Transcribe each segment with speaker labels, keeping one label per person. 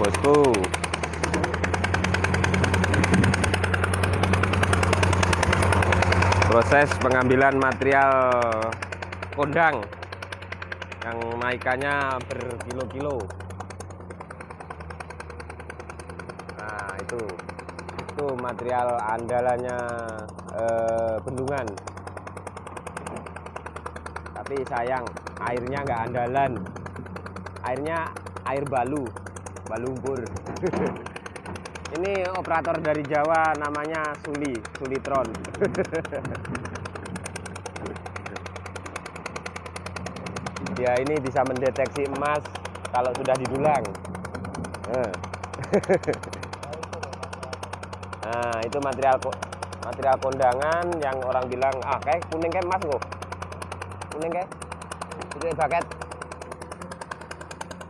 Speaker 1: bosku proses pengambilan material kondang yang naikannya berkilo-kilo. Nah itu. Itu material andalannya eh, bendungan. Tapi sayang airnya nggak andalan. Airnya air balu balumpur ini operator dari Jawa namanya Suli Sulitron. Dia ini bisa mendeteksi emas kalau sudah didulang. Eh. nah itu material material kondangan yang orang bilang ah kayak kuning kayak emas kok kuning kayak? Itu ya, baket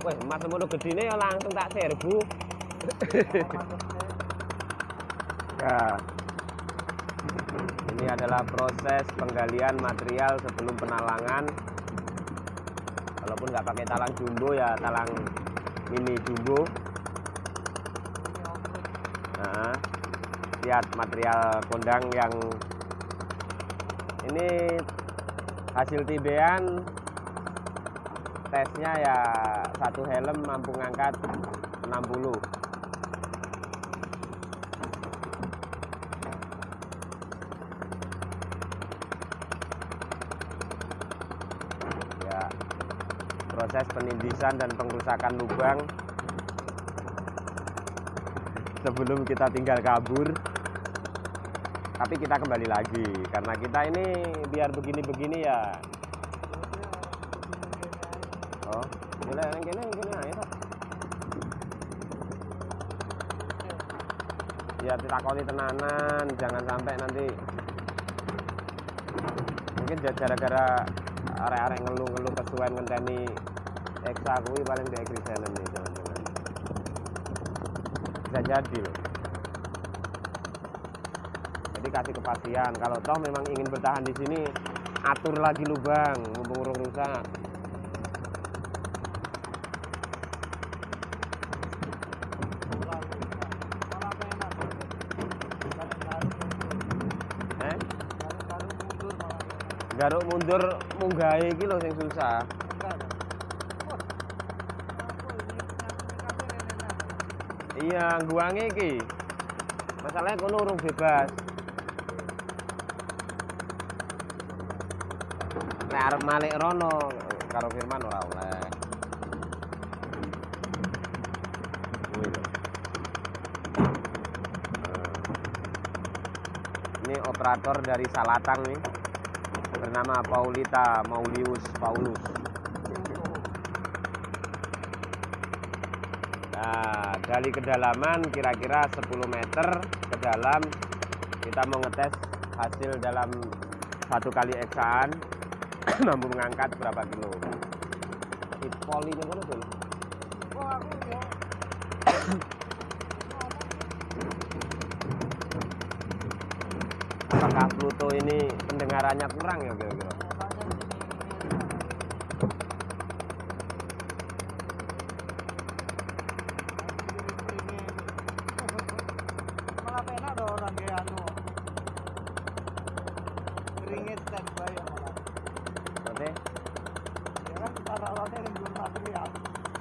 Speaker 1: Wah, emas semono gedine ya langsung tak serbu. Nah, ini adalah proses penggalian material sebelum penalangan. Walaupun nggak pakai talang jumbo ya talang mini jumbo. Nah, lihat material kondang yang ini hasil tibean tesnya ya satu helm mampu ngangkat 60 ya. Proses penindisan dan pengrusakan lubang. Sebelum kita tinggal kabur. Tapi kita kembali lagi karena kita ini biar begini-begini ya oh yang gini yang Pak. ya ditakoni tenanan jangan sampai nanti mungkin gara-gara arek-arek ngeluh-ngeluh kesuwen ngenteni eksa kuwi paling di agrisenen nih jangan-jangan. Bisa jadi loh. Jadi kasih kepastian kalau toh memang ingin bertahan di sini atur lagi lubang mumpung rusak eh garuk mundur munggahe iki lho sing susah iya guange iki masalahnya kono urung bebas nek arep malik rono karo Firman ora oleh. Nah. ini operator dari Salatang nih bernama Paulita Maulius Paulus Nah, dari kedalaman kira-kira 10 meter ke dalam kita mau ngetes hasil dalam satu kali eksaan mampu mengangkat berapa kilo. Di poli ini mana tuh? Apakah Pluto ini pendengarannya kurang ya kira-kira?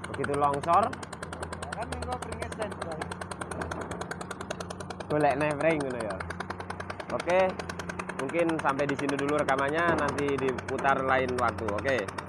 Speaker 1: begitu longsor,
Speaker 2: ya kan yang gua ringnya standby
Speaker 1: golek nevering gitu ya. Oke, mungkin sampai di sini dulu rekamannya, nanti diputar lain waktu. Oke.